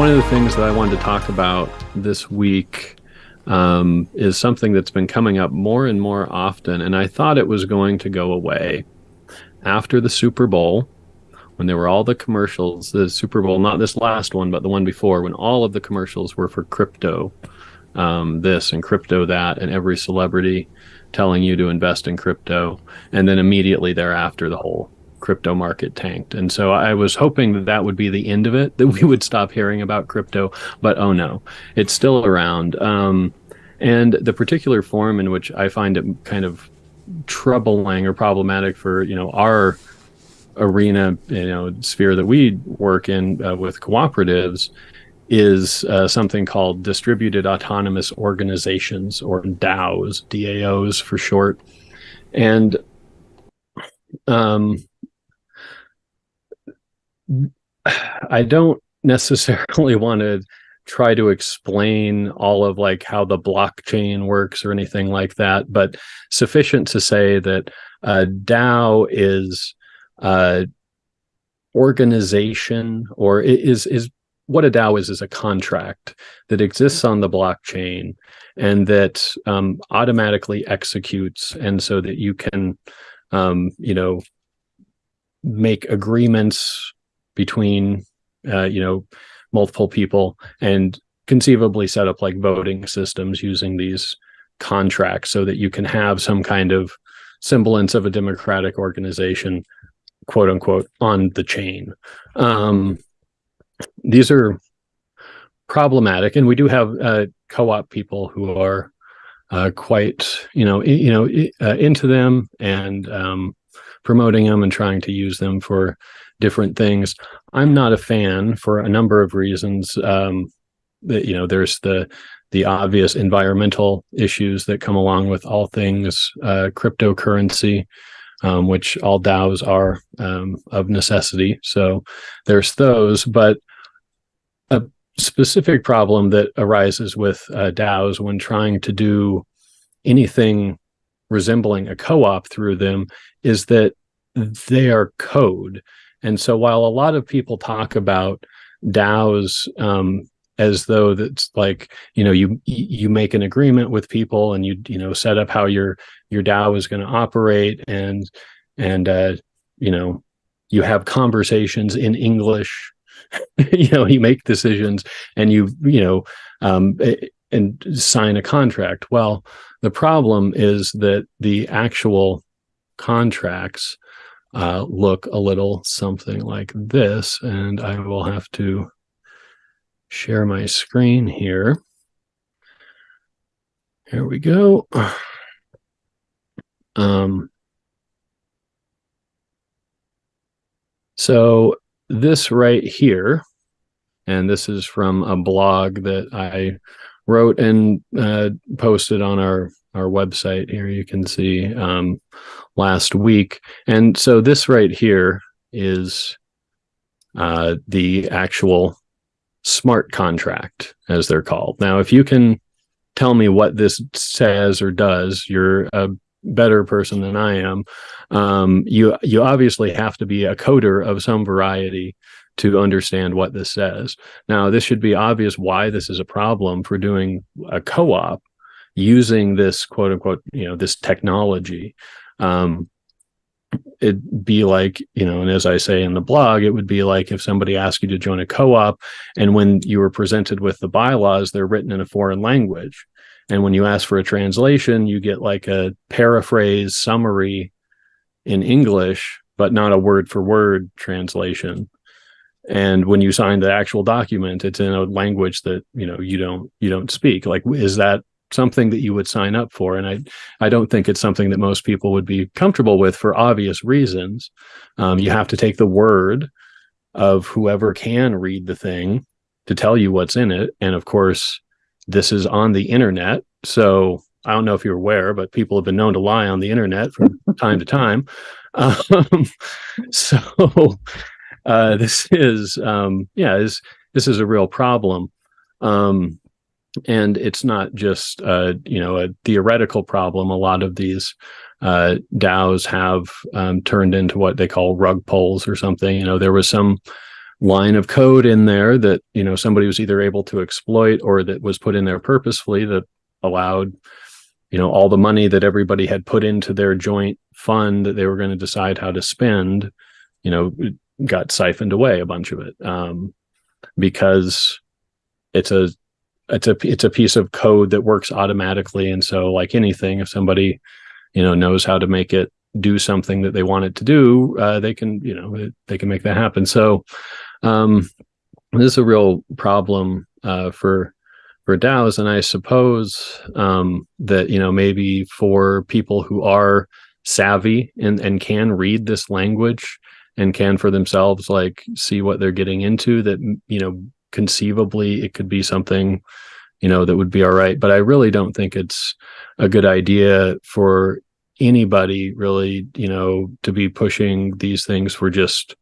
one of the things that I wanted to talk about this week um, is something that's been coming up more and more often, and I thought it was going to go away after the Super Bowl when there were all the commercials. The Super Bowl, not this last one, but the one before, when all of the commercials were for crypto, um, this and crypto that, and every celebrity telling you to invest in crypto, and then immediately thereafter, the whole crypto market tanked. And so I was hoping that that would be the end of it, that we would stop hearing about crypto. But oh no, it's still around. Um, and the particular form in which I find it kind of troubling or problematic for you know our arena, you know, sphere that we work in uh, with cooperatives is uh, something called distributed autonomous organizations or DAOs, DAOs for short. And um, I don't necessarily want to try to explain all of like how the blockchain works or anything like that, but sufficient to say that uh, DAO is uh, organization or is is what a DAO is is a contract that exists on the blockchain and that um, automatically executes, and so that you can, um, you know, make agreements between uh, you know multiple people and conceivably set up like voting systems using these contracts so that you can have some kind of semblance of a democratic organization quote unquote on the chain. Um, these are problematic and we do have uh, co-op people who are uh, quite you know you know uh, into them and um, promoting them and trying to use them for different things. I'm not a fan for a number of reasons. Um, that you know, there's the the obvious environmental issues that come along with all things uh, cryptocurrency, um, which all DAOs are um, of necessity. So there's those, but a specific problem that arises with uh, DAOs when trying to do anything resembling a co-op through them is that they are code. And so while a lot of people talk about DAOs um, as though that's like, you know, you you make an agreement with people and you you know set up how your your DAO is going to operate and and uh, you know you have conversations in English. you know, you make decisions and you you know um, and sign a contract. Well, the problem is that the actual contracts uh, look a little something like this. And I will have to share my screen here. Here we go. Um, so this right here, and this is from a blog that I wrote and uh, posted on our our website here you can see um, last week and so this right here is uh, the actual smart contract as they're called now if you can tell me what this says or does you're a better person than i am um, you you obviously have to be a coder of some variety to understand what this says. Now, this should be obvious why this is a problem for doing a co-op using this quote unquote, you know, this technology. Um, it'd be like, you know, and as I say in the blog, it would be like if somebody asked you to join a co-op and when you were presented with the bylaws, they're written in a foreign language. And when you ask for a translation, you get like a paraphrase summary in English, but not a word for word translation and when you sign the actual document it's in a language that you know you don't you don't speak like is that something that you would sign up for and i i don't think it's something that most people would be comfortable with for obvious reasons. Um, you have to take the word of whoever can read the thing to tell you what's in it and of course this is on the internet so i don't know if you're aware but people have been known to lie on the internet from time to time. Um, so uh, this is um, yeah is this is a real problem. Um, and it's not just uh, you know a theoretical problem. A lot of these uh, DAOs have um, turned into what they call rug pulls or something. You know there was some line of code in there that you know somebody was either able to exploit or that was put in there purposefully that allowed you know all the money that everybody had put into their joint fund that they were going to decide how to spend you know got siphoned away a bunch of it um, because it's a it's a it's a piece of code that works automatically. And so like anything if somebody you know knows how to make it do something that they want it to do uh, they can you know they can make that happen. So um, this is a real problem uh, for for DAOs, and I suppose um, that you know maybe for people who are savvy and and can read this language and can for themselves like see what they're getting into, that you know conceivably it could be something you know that would be all right. But I really don't think it's a good idea for anybody really you know to be pushing these things for just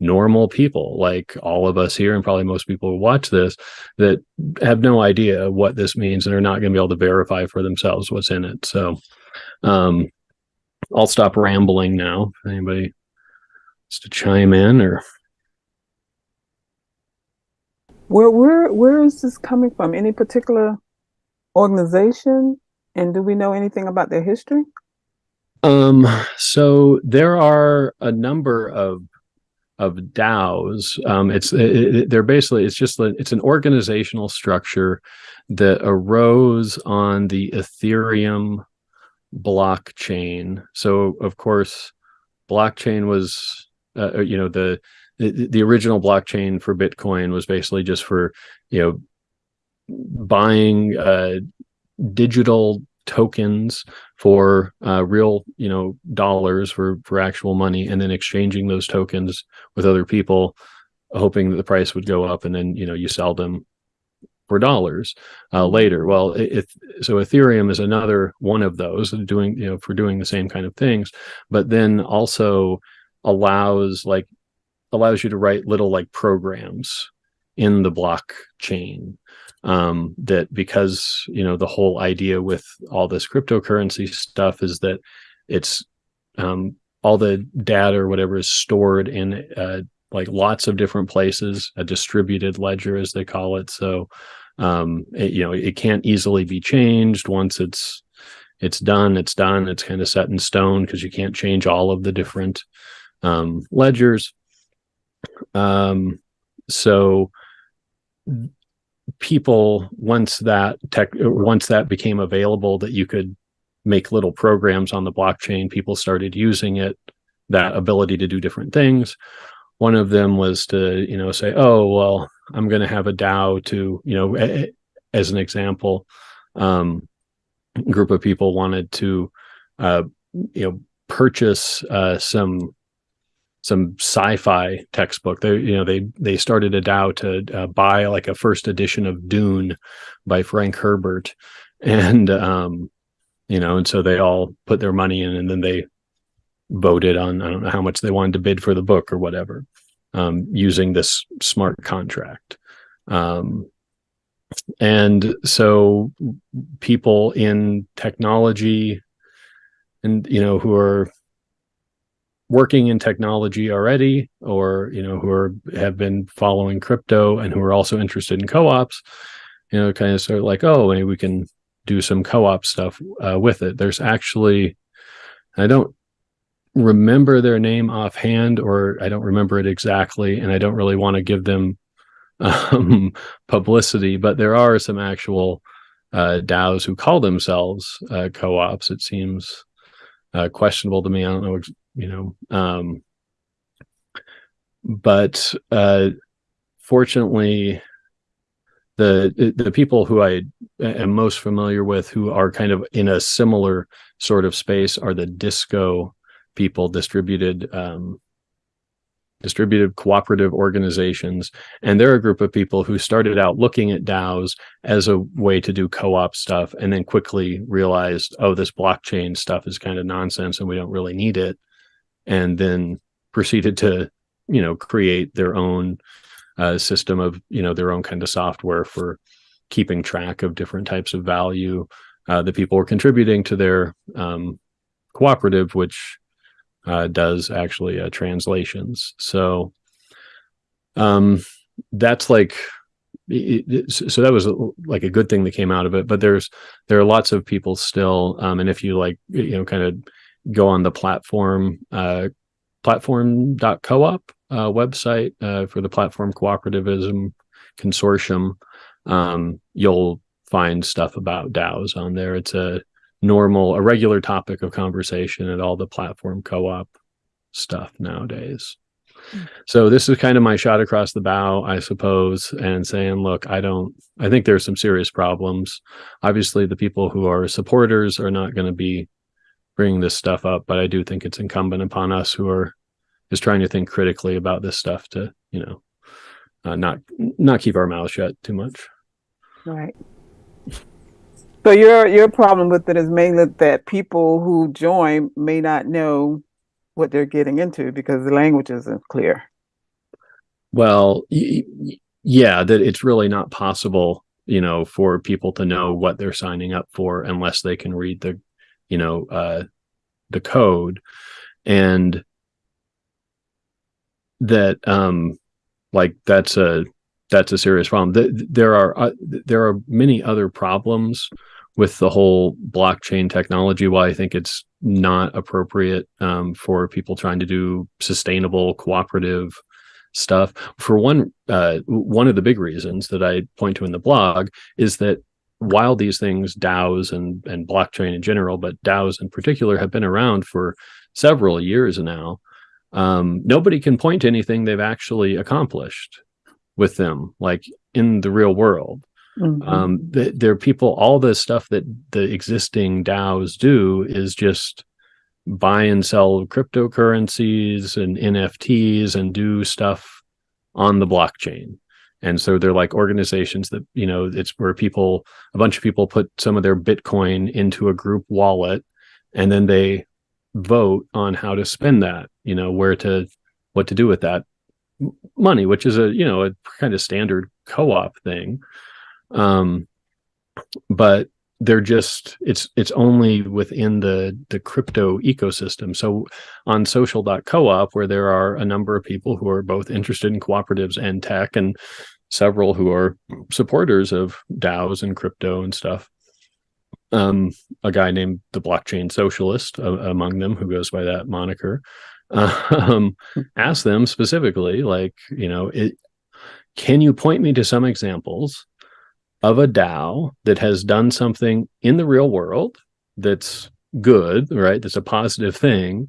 normal people like all of us here and probably most people who watch this that have no idea what this means and are not going to be able to verify for themselves what's in it so um i'll stop rambling now if anybody wants to chime in or where where where is this coming from any particular organization and do we know anything about their history um so there are a number of of DAOs. Um, it's it, they're basically it's just it's an organizational structure that arose on the Ethereum blockchain. So of course, blockchain was uh, you know the, the the original blockchain for Bitcoin was basically just for you know buying uh, digital tokens for uh, real, you know, dollars for for actual money, and then exchanging those tokens with other people, hoping that the price would go up, and then you know you sell them for dollars uh, later. Well, if so, Ethereum is another one of those doing you know for doing the same kind of things, but then also allows like allows you to write little like programs in the blockchain um, that because you know the whole idea with all this cryptocurrency stuff is that it's um, all the data or whatever is stored in uh, like lots of different places, a distributed ledger as they call it. So um, it, you know it can't easily be changed once it's it's done. It's done. It's kind of set in stone because you can't change all of the different um, ledgers. Um, so people once that tech once that became available that you could make little programs on the blockchain people started using it that ability to do different things. One of them was to you know say oh well i'm going to have a dao to you know as an example um group of people wanted to uh you know purchase uh some some sci-fi textbook. They, you know, they they started a DAO to uh, buy like a first edition of Dune by Frank Herbert, and um, you know, and so they all put their money in, and then they voted on I don't know how much they wanted to bid for the book or whatever, um, using this smart contract. Um, and so people in technology and you know who are working in technology already or you know who are have been following crypto and who are also interested in co-ops you know kind of sort of like oh maybe we can do some co-op stuff uh, with it. There's actually i don't remember their name offhand or i don't remember it exactly and i don't really want to give them um, publicity but there are some actual uh, DAOs who call themselves uh, co-ops. It seems uh, questionable to me. I don't know you know um but uh fortunately the the people who i am most familiar with who are kind of in a similar sort of space are the DisCO people distributed um distributed cooperative organizations. And they're a group of people who started out looking at DAOs as a way to do co-op stuff and then quickly realized oh this blockchain stuff is kind of nonsense and we don't really need it and then proceeded to you know create their own uh, system of you know their own kind of software for keeping track of different types of value uh, that people were contributing to their um, cooperative which uh, does actually uh, translations. So um, that's like so that was like a good thing that came out of it but there's there are lots of people still um, and if you like you know kind of go on the platform uh, platform.coop uh, website uh, for the platform cooperativism consortium um, you'll find stuff about DAOs on there. It's a normal, a regular topic of conversation at all the platform co-op stuff nowadays. Mm. So this is kind of my shot across the bow, I suppose, and saying, look, I don't, I think there's some serious problems. Obviously, the people who are supporters are not going to be bringing this stuff up, but I do think it's incumbent upon us who are just trying to think critically about this stuff to, you know, uh, not not keep our mouths shut too much. Right. So your your problem with it is mainly that people who join may not know what they're getting into because the language isn't clear. Well, yeah, that it's really not possible, you know, for people to know what they're signing up for unless they can read the, you know, uh, the code, and that um, like that's a that's a serious problem. There are uh, there are many other problems with the whole blockchain technology. Why I think it's not appropriate um, for people trying to do sustainable cooperative stuff. For one, uh, one of the big reasons that I point to in the blog is that while these things, DAOs and and blockchain in general, but DAOs in particular, have been around for several years now, um, nobody can point to anything they've actually accomplished with them, like in the real world. Mm-hmm. Um, there are people, all the stuff that the existing DAOs do is just buy and sell cryptocurrencies and NFTs and do stuff on the blockchain. And so they're like organizations that, you know, it's where people, a bunch of people put some of their Bitcoin into a group wallet and then they vote on how to spend that, you know, where to, what to do with that money, which is a you know a kind of standard co-op thing. Um, but they're just it's it's only within the the crypto ecosystem so on social.coop where there are a number of people who are both interested in cooperatives and tech and several who are supporters of DAOs and crypto and stuff um a guy named the blockchain socialist uh, among them who goes by that moniker um, hmm. ask them specifically, like, you know, it, can you point me to some examples of a DAO that has done something in the real world that's good, right? That's a positive thing,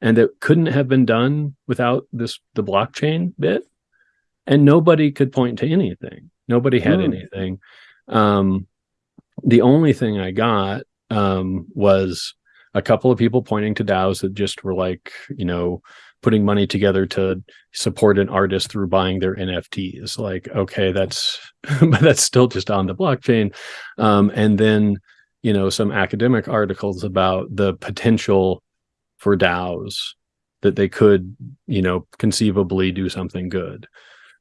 and that couldn't have been done without this the blockchain bit. And nobody could point to anything. Nobody had mm. anything. Um, the only thing I got um, was a couple of people pointing to DAOs that just were like, you know, putting money together to support an artist through buying their NFTs. Like, okay, that's but that's still just on the blockchain. Um, and then, you know, some academic articles about the potential for DAOs that they could, you know, conceivably do something good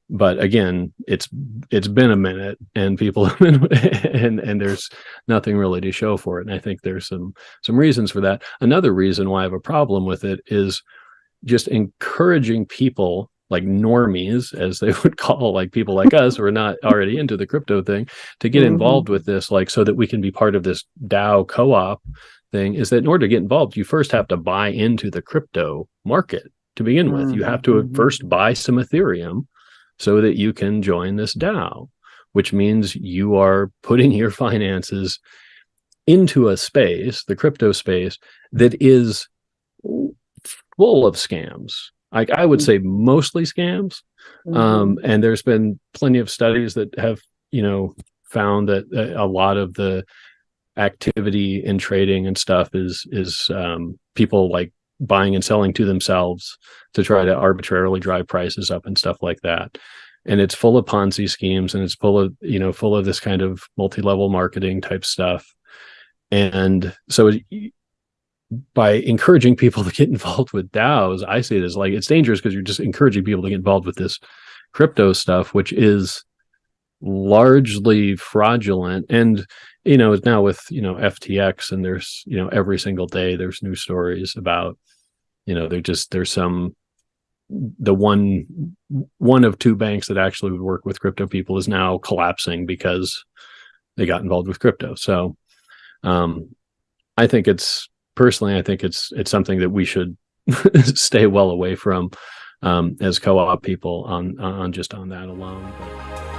but again it's it's been a minute and people have been and and there's nothing really to show for it and i think there's some some reasons for that another reason why i have a problem with it is just encouraging people like normies as they would call like people like us who are not already into the crypto thing to get mm -hmm. involved with this like so that we can be part of this dao co-op thing is that in order to get involved you first have to buy into the crypto market to begin with mm -hmm. you have to mm-hmm. first buy some ethereum so that you can join this DAO, which means you are putting your finances into a space, the crypto space, that is full of scams. Like I would mm. say mostly scams. Mm -hmm. um, and there's been plenty of studies that have, you know, found that a lot of the activity in trading and stuff is is um, people like buying and selling to themselves to try to arbitrarily drive prices up and stuff like that and it's full of ponzi schemes and it's full of you know full of this kind of multi-level marketing type stuff and so by encouraging people to get involved with DAOs, I see it as like it's dangerous because you're just encouraging people to get involved with this crypto stuff, which is largely fraudulent. And you know, it's now with you know FTX, and there's you know every single day there's new stories about you know, there just there's some the one one of two banks that actually would work with crypto people is now collapsing because they got involved with crypto. So um, I think it's personally, I think it's it's something that we should stay well away from um, as co-op people on on just on that alone.